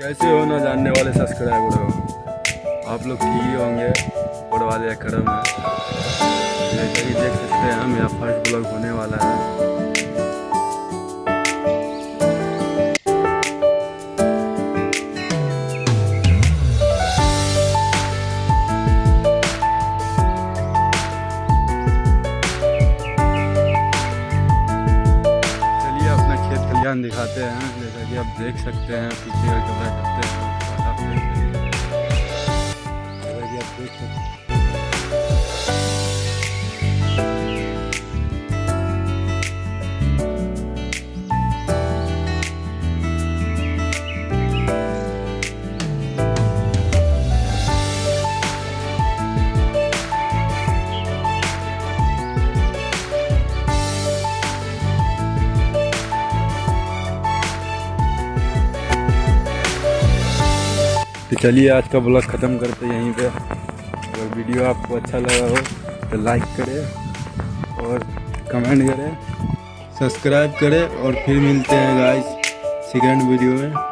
कैसे हो ना जानने वाले सब्सक्राइबर? हो आप लोग ठीक ही होंगे ऊपर वाले अक्रम है। जैसे देख सकते हैं हम यहाँ फ़र्स्ट ब्लॉग होने वाला है। खलियान दिखाते हैं, जैसा कि आप देख सकते हैं, पीछे का कैमरा करते हैं। जैसा कि आप देख सकते हैं तो चलिए, आज का ब्लॉग ख़त्म करते यहीं पे। अगर वीडियो आपको अच्छा लगा हो तो लाइक करें और कमेंट करें सब्सक्राइब करें और फिर मिलते हैं गाइस सेकेंड वीडियो में।